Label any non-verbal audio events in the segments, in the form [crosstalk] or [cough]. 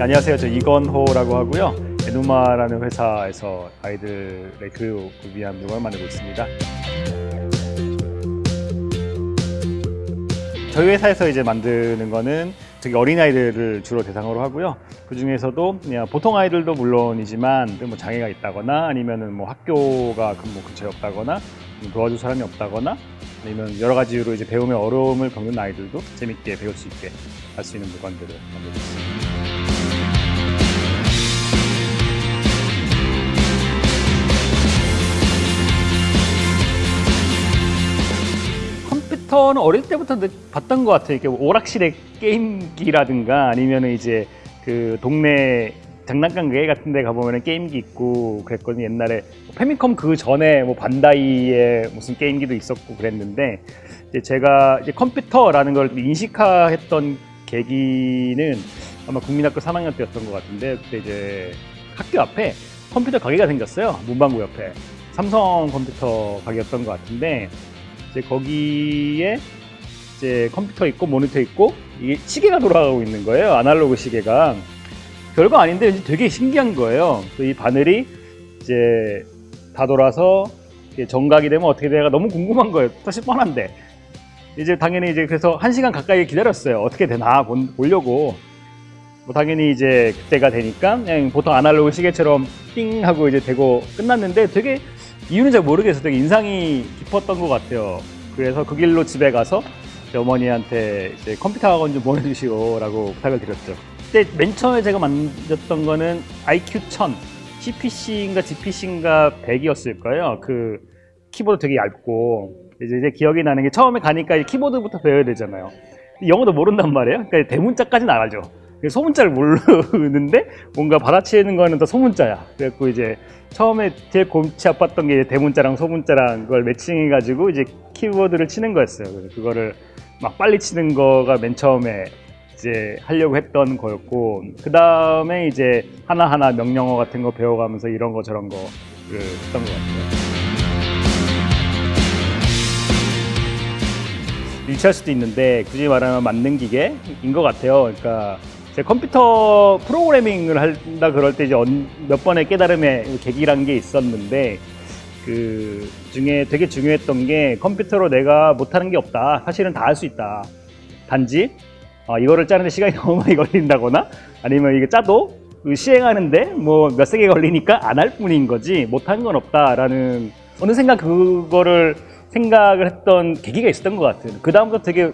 안녕하세요. 저 이건호라고 하고요. 에누마라는 회사에서 아이들의 교육을 위한 물건을 만들고 있습니다. 저희 회사에서 이제 만드는 거는 저기 어린아이들을 주로 대상으로 하고요. 그 중에서도 그냥 보통 아이들도 물론이지만 뭐 장애가 있다거나 아니면은 뭐 학교가 뭐 근처에 없다거나 뭐 도와줄 사람이 없다거나 아니면 여러 가지 이유로 이제 배움에 어려움을 겪는 아이들도 재밌게 배울 수 있게 할 수 있는 물건들을 만들고 있습니다. 컴퓨터는 어릴 때부터 늘 봤던 것 같아요. 이렇게 오락실에 게임기라든가 아니면 이제 그 동네 장난감 가게 같은 데 가보면 게임기 있고 그랬거든요. 옛날에 페미컴 그 전에 뭐 반다이의 무슨 게임기도 있었고 그랬는데 이제 제가 이제 컴퓨터라는 걸 인식화했던 계기는 아마 국민학교 3학년 때였던 것 같은데 그때 이제 학교 앞에 컴퓨터 가게가 생겼어요. 문방구 옆에 삼성 컴퓨터 가게였던 것 같은데 이제 거기에 이제 컴퓨터 있고 모니터 있고 이게 시계가 돌아가고 있는 거예요. 아날로그 시계가 별거 아닌데 왠지 되게 신기한 거예요. 이 바늘이 이제 다 돌아서 정각이 되면 어떻게 돼가 너무 궁금한 거예요. 사실 뻔한데 이제 당연히 이제 그래서 한 시간 가까이 기다렸어요. 어떻게 되나 보려고. 뭐 당연히 이제 그때가 되니까 그냥 보통 아날로그 시계처럼 띵 하고 이제 되고 끝났는데 되게 이유는 잘 모르겠어요. 되게 인상이 깊었던 것 같아요. 그래서 그 길로 집에 가서 어머니한테 이제 컴퓨터 학원 좀 보내주시오 라고 부탁을 드렸죠. 그때 맨 처음에 제가 만졌던 거는 IQ 1000, CPC인가 GPC인가 100이었을 거예요. 그 키보드 되게 얇고 이제, 이제 기억이 나는 게 처음에 가니까 키보드부터 배워야 되잖아요. 영어도 모른단 말이에요. 그러니까 대문자까지는 알아죠. 소문자를 모르는데 뭔가 받아치는 거는 더 소문자야. 그래갖고 이제 처음에 제일 골치 아팠던 게 대문자랑 소문자랑 그걸 매칭해 가지고 이제 키보드를 치는 거였어요. 그래서 그거를 막 빨리 치는 거가 맨 처음에 이제 하려고 했던 거였고 그 다음에 이제 하나하나 명령어 같은 거 배워가면서 이런 거 저런 거를 했던 것 같아요. 유치할 수도 있는데 굳이 말하면 만능 기계인 것 같아요. 그러니까 제 컴퓨터 프로그래밍을 한다 그럴 때 이제 몇 번의 깨달음의 계기란 게 있었는데 그 중에 되게 중요했던 게 컴퓨터로 내가 못하는 게 없다. 사실은 다 할 수 있다. 단지 어, 이거를 짜는데 시간이 [laughs] 너무 많이 걸린다거나 아니면 이게 짜도 그 시행하는데 뭐 몇 세기 걸리니까 안 할 뿐인 거지 못하는 건 없다라는 어느 생각 그거를 생각을 했던 계기가 있었던 것 같아요. 그 다음부터 되게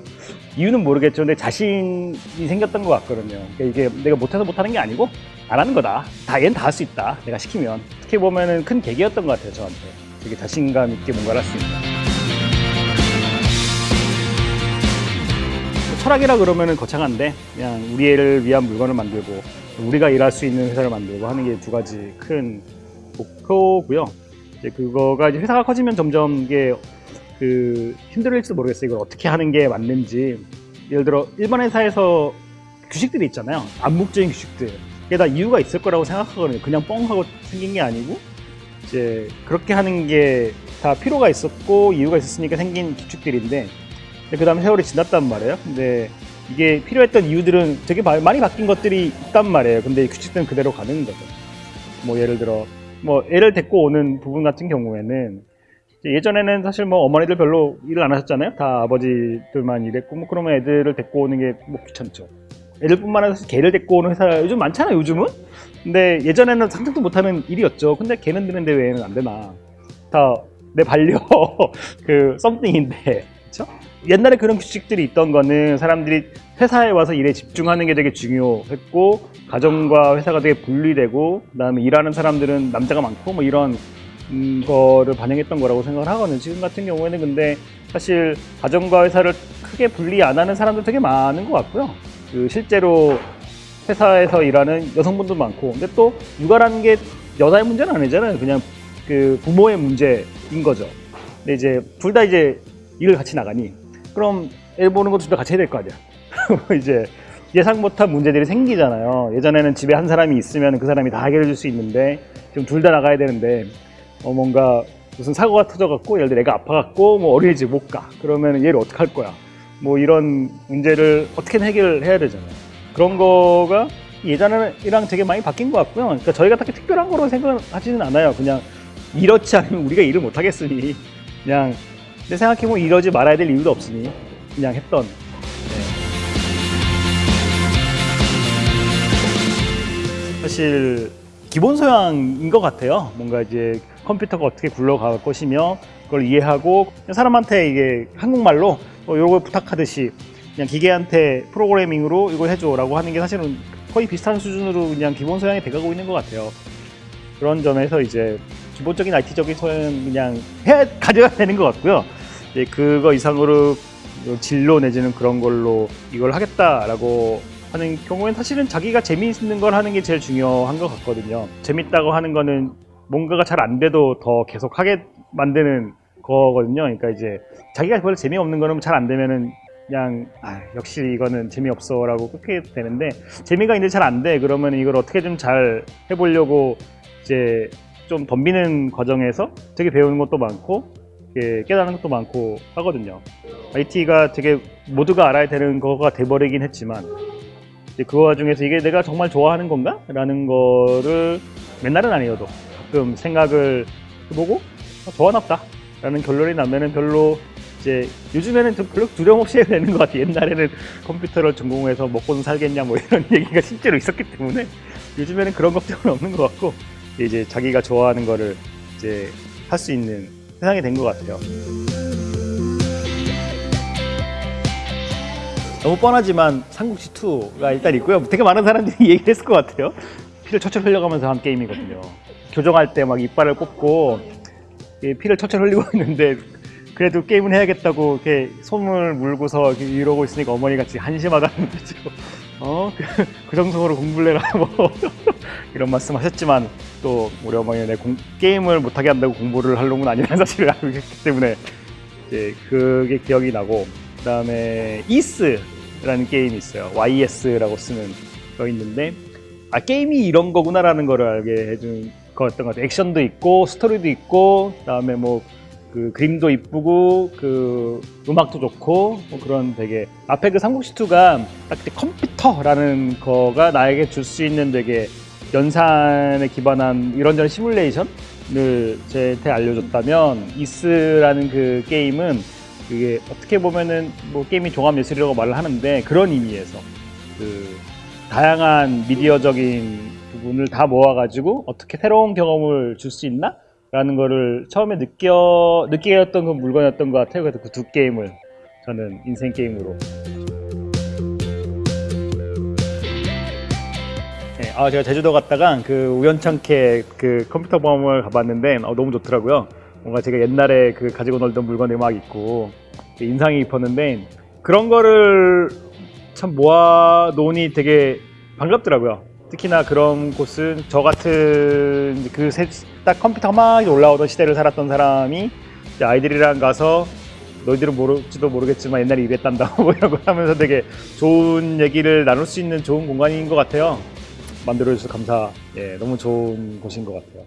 이유는 모르겠죠. 근데 자신이 생겼던 것 같거든요. 그러니까 이게 내가 못해서 못하는 게 아니고 안 하는 거다. 다 얘는 다 할 수 있다. 내가 시키면. 어떻게 보면은 큰 계기였던 것 같아요. 저한테. 되게 자신감 있게 뭔가를 할 수 있다. 철학이라 그러면은 거창한데 그냥 우리 애를 위한 물건을 만들고 우리가 일할 수 있는 회사를 만들고 하는 게 두 가지 큰 목표고요. 이제 그거가 이제 회사가 커지면 점점 이게 그 힘들을지도 모르겠어요. 이걸 어떻게 하는 게 맞는지. 예를 들어 일반 회사에서 규칙들이 있잖아요. 암묵적인 규칙들. 그게 다 이유가 있을 거라고 생각하거든요. 그냥 뻥 하고 생긴 게 아니고 이제 그렇게 하는 게 다 필요가 있었고 이유가 있었으니까 생긴 규칙들인데 그 다음에 세월이 지났단 말이에요. 근데 이게 필요했던 이유들은 되게 많이 바뀐 것들이 있단 말이에요. 근데 규칙들은 그대로 가는 거죠. 뭐 예를 들어 뭐 애를 데리고 오는 부분 같은 경우에는 예전에는 사실 뭐 어머니들 별로 일을 안 하셨잖아요. 다 아버지들만 일했고 뭐 그러면 애들을 데리고 오는 게 뭐 귀찮죠. 애들뿐만 아니라 개를 데리고 오는 회사 요즘 많잖아요. 요즘은. 근데 예전에는 상상도 못하는 일이었죠. 근데 개는 드는데 왜는 안 되나? 다 내 반려 [laughs] 그 썸띵인데 그렇죠? 옛날에 그런 규칙들이 있던 거는 사람들이 회사에 와서 일에 집중하는 게 되게 중요했고 가정과 회사가 되게 분리되고 그다음에 일하는 사람들은 남자가 많고 뭐 이런 음, 거를 반영했던 거라고 생각을 하거든요. 지금 같은 경우에는 근데 사실 가정과 회사를 크게 분리 안 하는 사람도 되게 많은 것 같고요. 그 실제로 회사에서 일하는 여성분도 많고 근데 또 육아라는 게 여자의 문제는 아니잖아요. 그냥 그 부모의 문제인 거죠. 근데 이제 둘 다 이제 일을 같이 나가니 그럼 애 보는 것도 둘 다 같이 해야 될 거 아니야. [laughs] 이제 예상 못한 문제들이 생기잖아요. 예전에는 집에 한 사람이 있으면 그 사람이 다 해결해 줄 수 있는데 지금 둘 다 나가야 되는데 어 뭔가 무슨 사고가 터져갖고 예를 들어 애가 아파갖고 뭐 어린이집 못 가. 그러면 얘를 어떻게 할 거야? 뭐 이런 문제를 어떻게든 해결해야 되잖아요. 그런 거가 예전이랑 되게 많이 바뀐 것 같고요. 그러니까 저희가 딱히 특별한 거로 생각하지는 않아요. 그냥 이렇지 않으면 우리가 일을 못 하겠으니 그냥 근데 생각해보면 이러지 말아야 될 이유도 없으니 그냥 했던 네. 사실 기본 소양인 것 같아요. 뭔가 이제 컴퓨터가 어떻게 굴러갈 것이며 그걸 이해하고 사람한테 이게 한국말로 뭐 이런 걸 부탁하듯이 그냥 기계한테 프로그래밍으로 이걸 해줘라고 하는 게 사실은 거의 비슷한 수준으로 그냥 기본 소양이 돼가고 있는 것 같아요. 그런 점에서 이제 기본적인 IT적인 소양은 그냥 해 가져야 되는 것 같고요. 이제 그거 이상으로 진로 내지는 그런 걸로 이걸 하겠다라고 하는 경우엔 사실은 자기가 재미있는 걸 하는 게 제일 중요한 것 같거든요. 재밌다고 하는 거는 뭔가가 잘 안 돼도 더 계속 하게 만드는 거거든요. 그러니까 이제 자기가 별로 재미없는 거는 잘 안 되면은 그냥 아, 역시 이거는 재미없어라고 끊게 되는데 재미가 있는데 잘 안 돼. 그러면 이걸 어떻게 좀 잘 해보려고 이제 좀 덤비는 과정에서 되게 배우는 것도 많고 이렇게 깨닫는 것도 많고 하거든요. IT가 되게 모두가 알아야 되는 거가 돼버리긴 했지만 그 와중에서 이게 내가 정말 좋아하는 건가? 라는 거를 맨날은 아니어도 가끔 생각을 해보고 어, 좋아나 보다 라는 결론이 나면은 별로 이제 요즘에는 좀 별로 두려움 없이 해도 되는 것 같아요. 옛날에는 컴퓨터를 전공해서 먹고는 살겠냐 뭐 이런 [laughs] 얘기가 실제로 있었기 때문에 요즘에는 그런 걱정은 없는 것 같고 이제 자기가 좋아하는 거를 이제 할 수 있는 세상이 된 것 같아요. 너무 뻔하지만 삼국지 2가 일단 있고요. 되게 많은 사람들이 [laughs] 얘기를 했을 것 같아요. 피를 철철 흘려가면서 한 게임이거든요. 교정할 때 막 이빨을 꼽고 이 피를 철철 흘리고 [laughs] 있는데 그래도 게임은 해야겠다고 이렇게 손을 물고서 이렇게 이러고 있으니까 어머니 같이 한심하다는 [laughs] 거죠. 어? 그, 그 정도로 공부를 해라 뭐 [laughs] 이런 말씀 하셨지만 또 우리 어머니는 내 공- 게임을 못하게 한다고 공부를 할 놈은 아니라는 사실을 알고 있기 때문에 이제 그게 기억이 나고 그 다음에 이스라는 게임이 있어요. YS라고 쓰는 거 있는데 아 게임이 이런 거구나라는 거를 알게 해준 거였던 것 같아요. 액션도 있고 스토리도 있고 그다음에 뭐 그 그림도 이쁘고 그 음악도 좋고 뭐 그런 되게 앞에 그 삼국지 2가 딱 그때 컴퓨터라는 거가 나에게 줄 수 있는 되게 연산에 기반한 이런저런 시뮬레이션을 제한테 알려줬다면 이스라는 그 게임은 그게 어떻게 보면은 뭐 게임이 종합 예술이라고 말을 하는데 그런 의미에서 그 다양한 미디어적인 부분을 다 모아가지고 어떻게 새로운 경험을 줄 수 있나? 라는 거를 처음에 느껴, 느끼게 했던 그 물건이었던 것 같아요. 그래서 그 두 게임을 저는 인생 게임으로. 네, 아, 제가 제주도 갔다가 그 우연찮게 그 컴퓨터 보험을 가봤는데 어, 너무 좋더라고요. 뭔가 제가 옛날에 그 가지고 놀던 물건이 막 있고 인상이 깊었는데 그런 거를 참 모아 놓으니 되게 반갑더라고요. 특히나 그런 곳은 저 같은 그 딱 컴퓨터가 막 올라오던 시대를 살았던 사람이 아이들이랑 가서 너희들은 모를지도 모르겠지만 옛날에 이랬단다 뭐 이런 거 하면서 되게 좋은 얘기를 나눌 수 있는 좋은 공간인 것 같아요. 만들어주셔서 감사. 예, 너무 좋은 곳인 것 같아요.